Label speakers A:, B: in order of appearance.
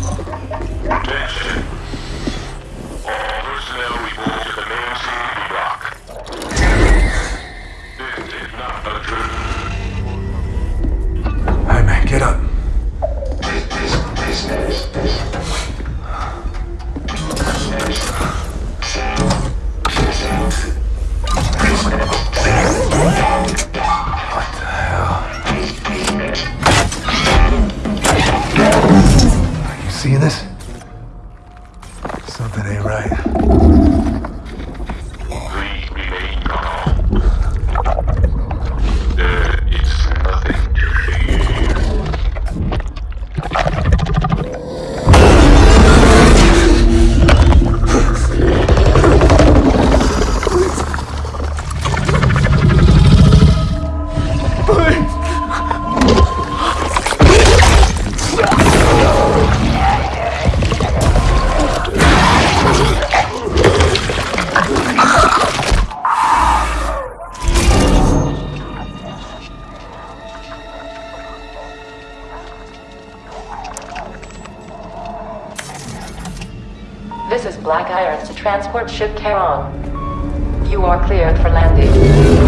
A: Attention. All personnel report.
B: Seeing this? Something ain't right.
C: This is Black Irons. Transport ship Charon. You are cleared for landing.